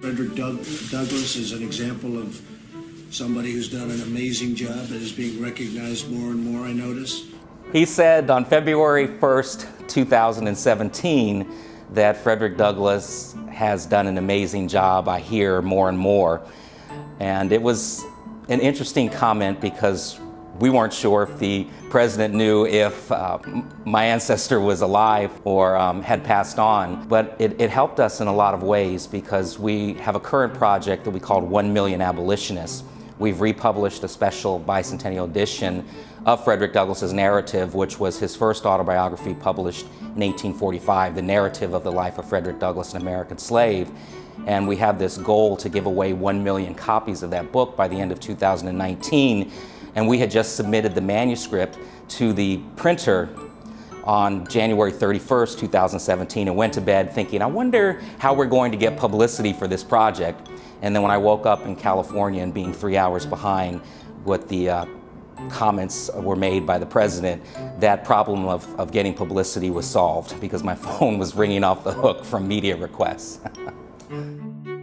Frederick Doug- Douglass is an example of somebody who's done an amazing job and is being recognized more and more, I notice. He said on February 1st, 2017, that Frederick Douglass has done an amazing job. I hear more and more. And it was an interesting comment because we weren't sure if the president knew if uh, my ancestor was alive or um, had passed on. But it, it helped us in a lot of ways because we have a current project that we called 1 Million Abolitionists. We've republished a special bicentennial edition of Frederick Douglass's narrative, which was his first autobiography published in 1845, the narrative of the life of Frederick Douglass, an American slave. And we have this goal to give away 1 million copies of that book by the end of 2019. And we had just submitted the manuscript to the printer on January 31st, 2017, and went to bed thinking, I wonder how we're going to get publicity for this project. And then when I woke up in California and being three hours behind what the uh, comments were made by the president, that problem of, of getting publicity was solved because my phone was ringing off the hook from media requests.